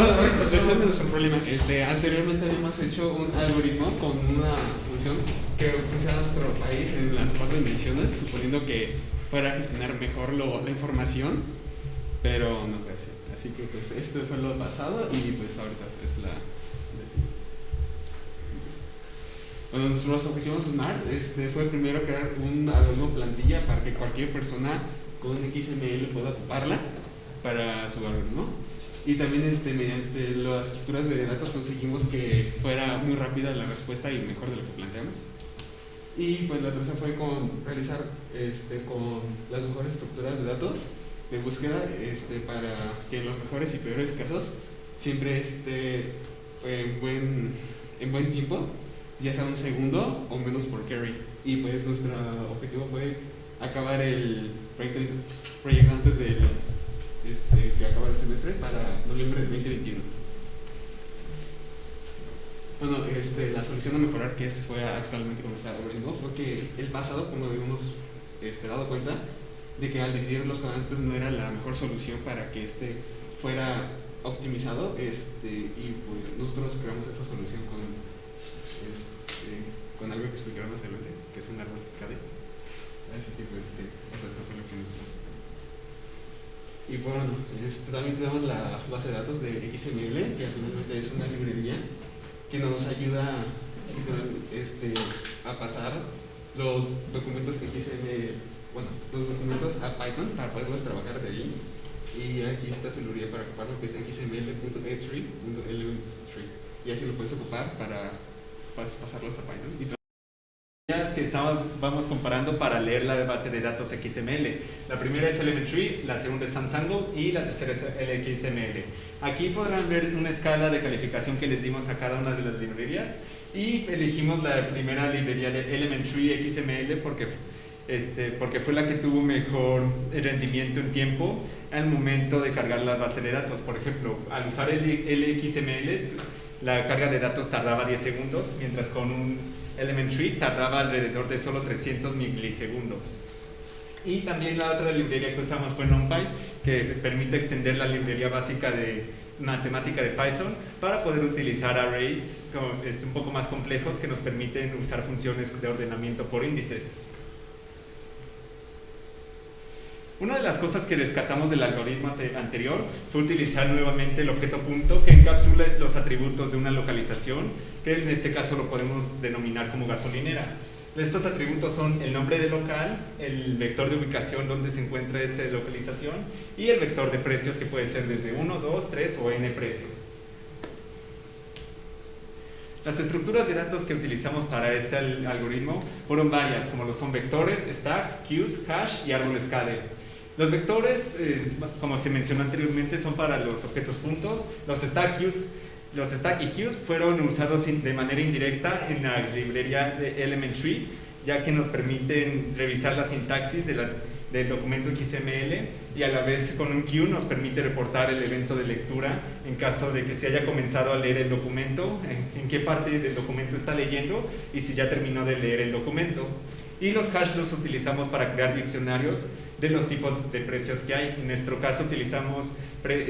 Bueno, ese es nuestro problema. Este, anteriormente habíamos hecho un algoritmo con una función que funciona en nuestro país en las cuatro dimensiones, suponiendo que fuera a gestionar mejor la información, pero no fue así. Así que pues esto fue lo pasado y pues ahorita es la... Bueno, nuestros objetivos SMART este, fue primero crear un algoritmo plantilla para que cualquier persona con XML pueda ocuparla para su algoritmo. Y también este, mediante las estructuras de datos conseguimos que fuera muy rápida la respuesta y mejor de lo que planteamos. Y pues la tercera fue con realizar este, con las mejores estructuras de datos de búsqueda este, para que en los mejores y peores casos siempre esté en buen, en buen tiempo, ya sea un segundo o menos por carry. Y pues nuestro objetivo fue acabar el proyecto, proyecto antes del este, que acaba el semestre para noviembre de 2021. Bueno, este, la solución a mejorar que fue actualmente como está algoritmo fue que el pasado, como habíamos este, dado cuenta, de que al dividir los cuadrantes no era la mejor solución para que este fuera optimizado este, y pues nosotros creamos esta solución con, este, con algo que explicaron más adelante, que es un árbol KD. Así que pues sí, eso fue lo que nos y bueno, este, también tenemos la base de datos de XML, que finalmente es una librería que nos ayuda este, a pasar los documentos XML, bueno, los documentos a Python para poderlos trabajar de allí. Y aquí está su librería para ocuparlo, que es xml.e3.elementtree. Y así lo puedes ocupar para pasarlos a Python que estamos, vamos comparando para leer la base de datos XML. La primera es Elementary, la segunda es Suntangle y la tercera es LXML. Aquí podrán ver una escala de calificación que les dimos a cada una de las librerías y elegimos la primera librería de Elementary XML porque, este, porque fue la que tuvo mejor rendimiento en tiempo al momento de cargar la base de datos. Por ejemplo, al usar el LXML, la carga de datos tardaba 10 segundos, mientras con un Elementary tardaba alrededor de solo 300 milisegundos. Y también la otra librería que usamos fue NumPy, que permite extender la librería básica de matemática de Python para poder utilizar arrays este, un poco más complejos que nos permiten usar funciones de ordenamiento por índices. Una de las cosas que rescatamos del algoritmo anterior fue utilizar nuevamente el objeto punto que encapsula los atributos de una localización, que en este caso lo podemos denominar como gasolinera. Estos atributos son el nombre de local, el vector de ubicación donde se encuentra esa localización y el vector de precios que puede ser desde 1, 2, 3 o n precios. Las estructuras de datos que utilizamos para este algoritmo fueron varias, como lo son vectores, stacks, queues, hash y árboles KD. Los vectores, eh, como se mencionó anteriormente, son para los objetos puntos. Los stack queues, los stack fueron usados de manera indirecta en la librería de Elementary, ya que nos permiten revisar la sintaxis del documento XML y a la vez con un queue nos permite reportar el evento de lectura en caso de que se haya comenzado a leer el documento, en qué parte del documento está leyendo y si ya terminó de leer el documento. Y los hash los utilizamos para crear diccionarios de los tipos de precios que hay. En nuestro caso utilizamos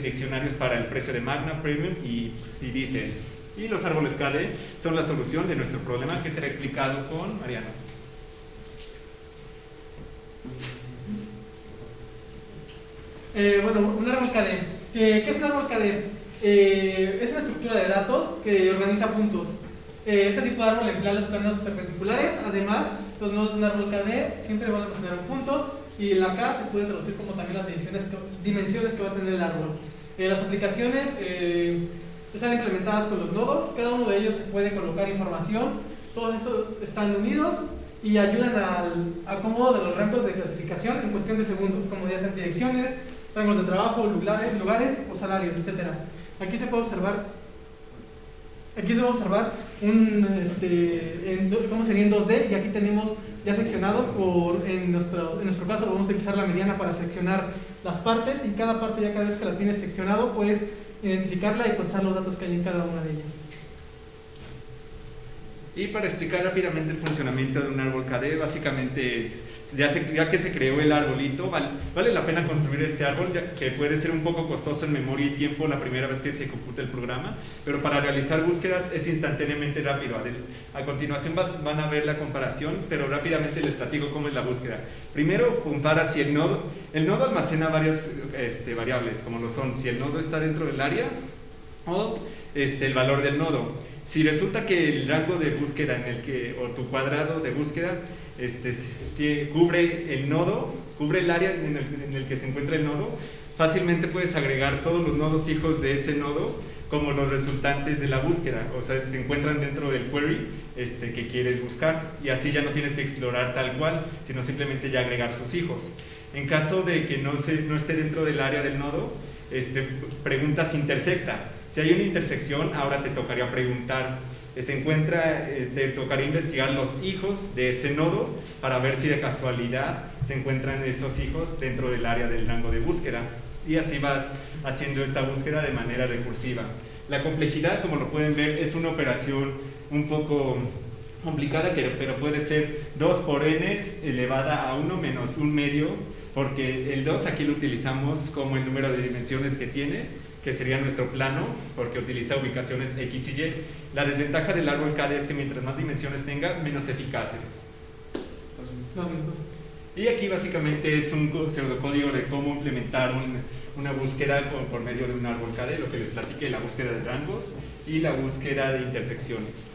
diccionarios para el precio de Magna, Premium y, y Diesel. Y los árboles KD son la solución de nuestro problema que será explicado con Mariano. Eh, bueno, un árbol KD. ¿Qué es un árbol KD? Eh, es una estructura de datos que organiza puntos. Eh, este tipo de árbol emplea los planos perpendiculares, además los nodos de un árbol KD siempre van a considerar un punto y la K se puede traducir como también las dimensiones que va a tener el árbol. Eh, las aplicaciones eh, están implementadas con los nodos, cada uno de ellos se puede colocar información, todos estos están unidos y ayudan al acomodo de los rangos de clasificación en cuestión de segundos, como ya sean direcciones, rangos de trabajo, lugares, lugares o salarios, etc. Aquí se puede observar aquí se a observar un, este, en, cómo sería en 2D y aquí tenemos ya seccionado por, en nuestro, en nuestro caso vamos a utilizar la mediana para seccionar las partes y cada parte ya cada vez que la tienes seccionado puedes identificarla y procesar los datos que hay en cada una de ellas. Y para explicar rápidamente el funcionamiento de un árbol KD, básicamente es, ya, ya, que se creó el arbolito, vale, vale, la pena construir este árbol, ya que puede ser un poco costoso en memoria y tiempo la primera vez que se computa el programa, pero para realizar búsquedas es instantáneamente rápido. A, continuación van a ver la comparación, pero rápidamente les platico cómo es la búsqueda. Primero, compara si el nodo, el nodo almacena varias este, variables, como lo son, si el nodo está dentro del área o este, el valor del nodo. Si resulta que el rango de búsqueda en el que, o tu cuadrado de búsqueda este, cubre el nodo, cubre el área en el, que se encuentra el nodo, fácilmente puedes agregar todos los nodos hijos de ese nodo como los resultantes de la búsqueda, o sea, se encuentran dentro del query este, que quieres buscar y así ya no tienes que explorar tal cual, sino simplemente ya agregar sus hijos. En caso de que no, se, no esté dentro del área del nodo, este, preguntas intersecta. Si hay una intersección, ahora te tocaría preguntar, eh, se encuentra, eh, te tocaría investigar los hijos de ese nodo para ver si de casualidad se encuentran esos hijos dentro del área del rango de búsqueda y así vas haciendo esta búsqueda de manera recursiva. La complejidad, como lo pueden ver, es una operación un poco complicada, pero puede ser 2 por n elevada a 1 menos 1 medio porque el 2 aquí lo utilizamos como el número de dimensiones que tiene, que sería nuestro plano, porque utiliza ubicaciones X y Y. La desventaja del árbol KD es que mientras más dimensiones tenga, menos eficaces. Y aquí básicamente es un pseudocódigo de cómo implementar una búsqueda por medio de un árbol KD, lo que les platiqué, la búsqueda de rangos y la búsqueda de intersecciones.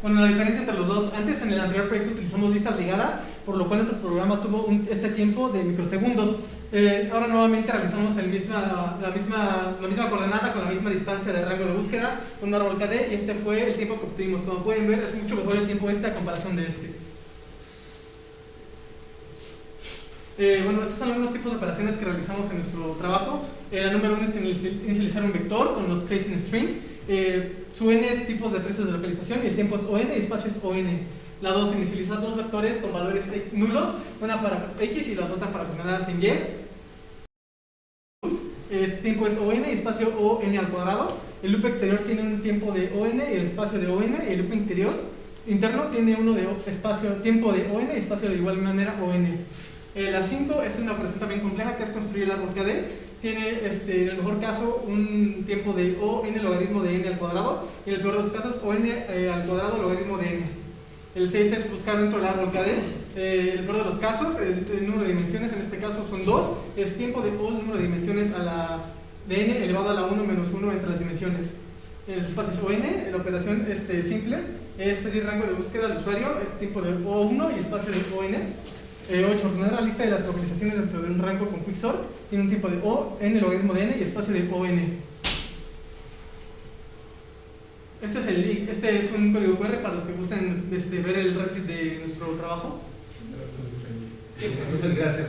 Bueno, la diferencia entre los dos, antes en el anterior proyecto utilizamos listas ligadas, por lo cual nuestro programa tuvo este tiempo de microsegundos. Eh, ahora nuevamente realizamos el misma, la, misma, la misma coordenada con la misma distancia de rango de búsqueda con un árbol KD y este fue el tiempo que obtuvimos. Como pueden ver, es mucho mejor el tiempo este a comparación de este. Eh, bueno, estos son algunos tipos de operaciones que realizamos en nuestro trabajo. Eh, la número uno es inicializar un vector con los in string. Eh, su n es tipos de precios de localización y el tiempo es on y espacio es on. La 2, inicializar dos vectores con valores nulos, una para x y la otra para coordenadas en y. Este tiempo es on y espacio on al cuadrado. El loop exterior tiene un tiempo de on y el espacio de on. Y el loop interior interno tiene uno de espacio, tiempo de on y espacio de igual manera on. Eh, la 5 es una operación también compleja que es construir el árbol KD tiene este, en el mejor caso un tiempo de o n logaritmo de n al cuadrado y en el peor de los casos o n eh, al cuadrado logaritmo de n. El 6 es buscar dentro del árbol KD. Eh, el peor de los casos, el, número de dimensiones en este caso son 2, es tiempo de o número de dimensiones a la de n elevado a la 1 menos 1 entre las dimensiones. El espacio es ON, la operación este, simple es pedir rango de búsqueda al usuario, es tiempo de O1 y espacio de ON. 8. Eh, ordenar la lista de las localizaciones dentro de un rango con quicksort tiene un tiempo de O, n logaritmo de n y espacio de ON. Este es, el, este es un código QR para los que gusten este, ver el Reddit de nuestro trabajo. Muchas gracias.